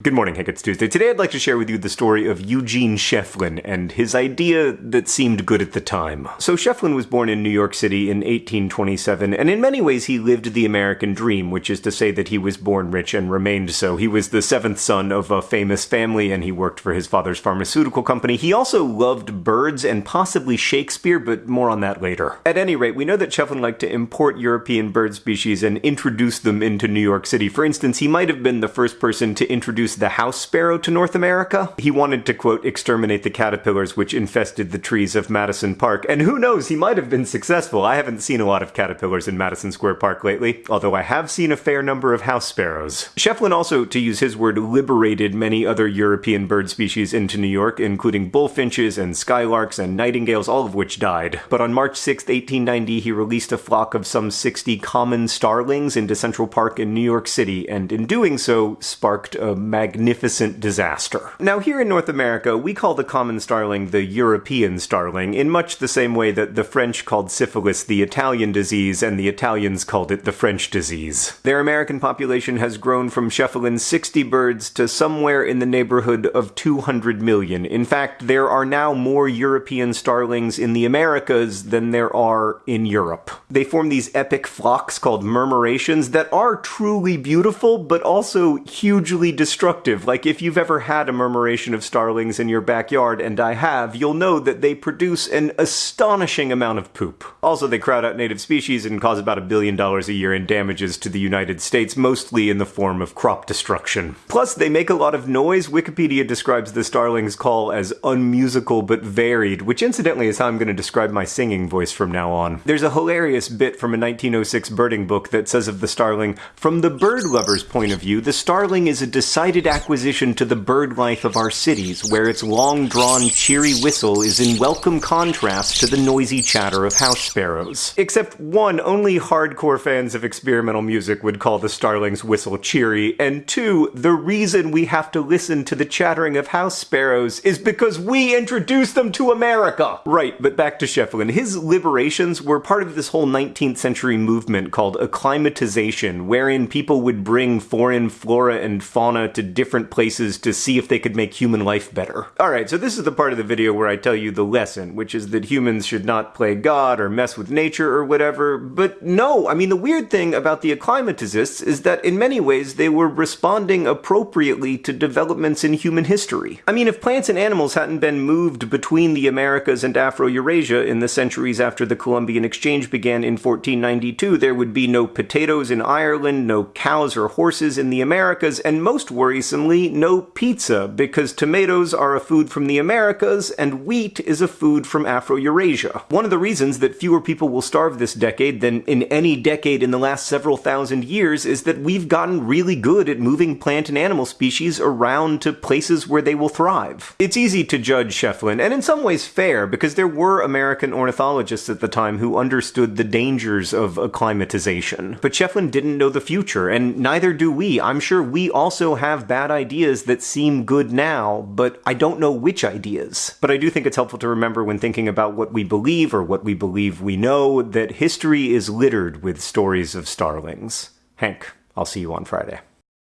Good morning, Hank. It's Tuesday. Today I'd like to share with you the story of Eugene Schieffelin and his idea that seemed good at the time. So Schieffelin was born in New York City in 1827, and in many ways he lived the American dream, which is to say that he was born rich and remained so. He was the seventh son of a famous family, and he worked for his father's pharmaceutical company. He also loved birds and possibly Shakespeare, but more on that later. At any rate, we know that Schieffelin liked to import European bird species and introduce them into New York City. For instance, he might have been the first person to introduce introduce the house sparrow to North America. He wanted to, quote, exterminate the caterpillars which infested the trees of Madison Park. And who knows, he might have been successful. I haven't seen a lot of caterpillars in Madison Square Park lately, although I have seen a fair number of house sparrows. Schieffelin also, to use his word, liberated many other European bird species into New York, including bullfinches and skylarks and nightingales, all of which died. But on March 6, 1890, he released a flock of some 60 common starlings into Central Park in New York City, and in doing so, sparked a magnificent disaster. Now, here in North America, we call the common starling the European starling, in much the same way that the French called syphilis the Italian disease and the Italians called it the French disease. Their American population has grown from Schieffelin's 60 birds to somewhere in the neighborhood of 200 million. In fact, there are now more European starlings in the Americas than there are in Europe. They form these epic flocks called murmurations that are truly beautiful, but also hugely destructive destructive. Like, if you've ever had a murmuration of starlings in your backyard, and I have, you'll know that they produce an astonishing amount of poop. Also, they crowd out native species and cause about a billion dollars a year in damages to the United States, mostly in the form of crop destruction. Plus, they make a lot of noise. Wikipedia describes the starling's call as unmusical but varied, which incidentally is how I'm going to describe my singing voice from now on. There's a hilarious bit from a 1906 birding book that says of the starling, From the bird lover's point of view, the starling is a decided acquisition to the bird life of our cities, where its long-drawn, cheery whistle is in welcome contrast to the noisy chatter of house sparrows. Except one, only hardcore fans of experimental music would call the starling's whistle cheery, and two, the reason we have to listen to the chattering of house sparrows is because we introduced them to America! Right, but back to Schieffelin. His liberations were part of this whole 19th century movement called acclimatization, wherein people would bring foreign flora and fauna to different places to see if they could make human life better. Alright, so this is the part of the video where I tell you the lesson, which is that humans should not play God or mess with nature or whatever, but no, I mean the weird thing about the acclimatizists is that in many ways they were responding appropriately to developments in human history. I mean if plants and animals hadn't been moved between the Americas and Afro-Eurasia in the centuries after the Columbian Exchange began in 1492, there would be no potatoes in Ireland, no cows or horses in the Americas, and most worries worrisomely, no pizza, because tomatoes are a food from the Americas and wheat is a food from Afro-Eurasia. One of the reasons that fewer people will starve this decade than in any decade in the last several thousand years is that we've gotten really good at moving plant and animal species around to places where they will thrive. It's easy to judge Schieffelin, and in some ways fair, because there were American ornithologists at the time who understood the dangers of acclimatization. But Schieffelin didn't know the future, and neither do we. I'm sure we also have bad ideas that seem good now, but I don't know which ideas. But I do think it's helpful to remember when thinking about what we believe or what we believe we know that history is littered with stories of starlings. Hank, I'll see you on Friday.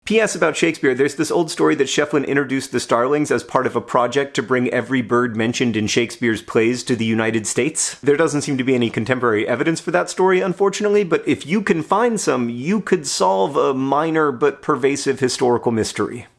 P.S. about Shakespeare, there's this old story that Schieffelin introduced the starlings as part of a project to bring every bird mentioned in Shakespeare's plays to the United States. There doesn't seem to be any contemporary evidence for that story, unfortunately, but if you can find some, you could solve a minor but pervasive historical mystery.